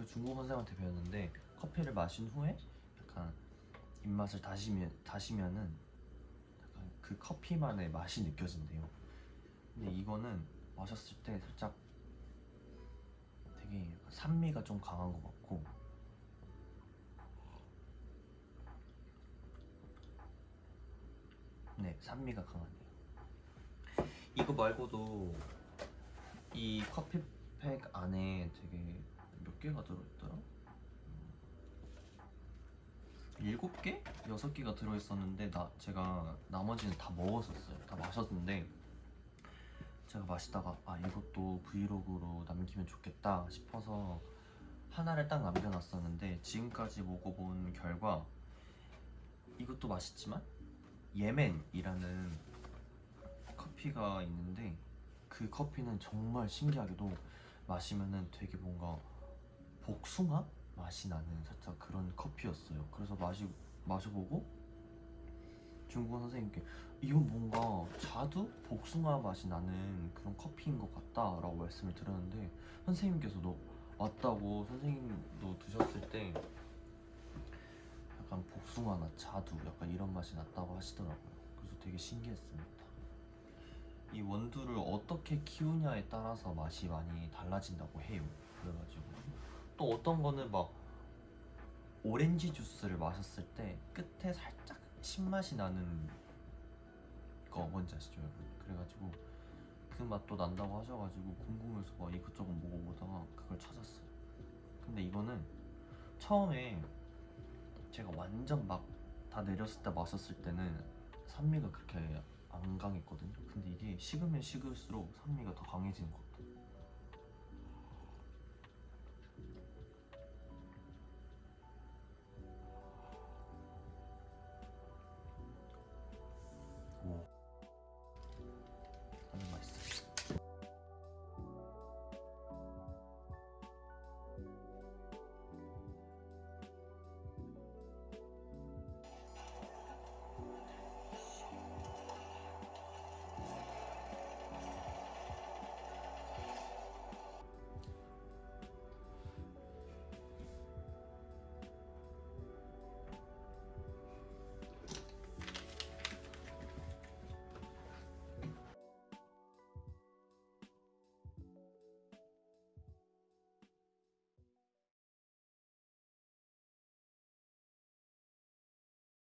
제가 중국 선생한테 배웠는데 커피를 마신 후에 약간 입맛을 다시면 다시면은 약간 그 커피만의 맛이 느껴진대요. 근데 이거는 마셨을 때 살짝 되게 산미가 좀 강한 것 같고 네 산미가 강하네요. 이거 말고도 이 커피팩 안에 되게 몇 개가 들어있더라? 일곱 개? 여섯 개가 들어있었는데 나 제가 나머지는 다 먹었었어요. 다 마셨는데 제가 마시다가 아 이것도 브이로그로 남기면 좋겠다 싶어서 하나를 딱 남겨놨었는데 지금까지 먹어본 결과 이것도 맛있지만 예멘이라는 커피가 있는데 그 커피는 정말 신기하게도 마시면은 되게 뭔가 복숭아 맛이 나는 살짝 그런 커피였어요. 그래서 마시 마셔보고 중국어 선생님께 이건 뭔가 자두 복숭아 맛이 나는 그런 커피인 것 같다 라고 말씀을 드렸는데 선생님께서도 맞다고 선생님도 드셨을 때 약간 복숭아나 자두 약간 이런 맛이 났다고 하시더라고요. 그래서 되게 신기했습니다. 이 원두를 어떻게 키우냐에 따라서 맛이 많이 달라진다고 해요. 그래가지고 또 어떤 거는 막 오렌지 주스를 마셨을 때 끝에 살짝 신맛이 나는 거 뭔지 아시죠 여러분? 그래가지고 그 맛도 난다고 하셔가지고 궁금해서 막 이것저것 먹어보다가 그걸 찾았어요. 근데 이거는 처음에 제가 완전 막 다 내렸을 때 마셨을 때는 산미가 그렇게 안 강했거든요. 근데 이게 식으면 식을수록 산미가 더 강해지는 것 같아요.